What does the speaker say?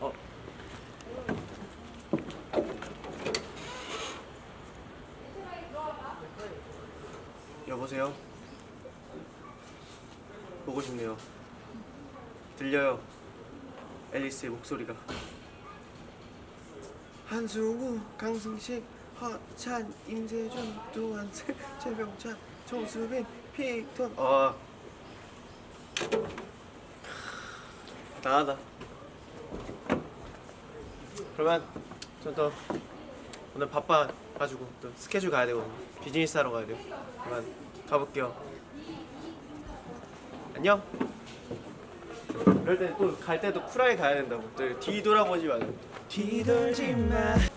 어. 여보세요? 보고 싶네요. 들려요. 앨리스의 목소리가. 한수우, 강승식, 허찬, 임세준, 두한세, 최병찬, 정수빈, 픽톤. 아. 나가다. 그러면 저또 오늘 바빠가지고 또 스케줄 가야 되거든요. 비즈니스 하러 가야 돼요. 그만 가볼게요. 안녕. 이럴 때또갈 때도 쿨하게 가야 된다고. 또 뒤돌아보지 말고. 뒤돌지 마.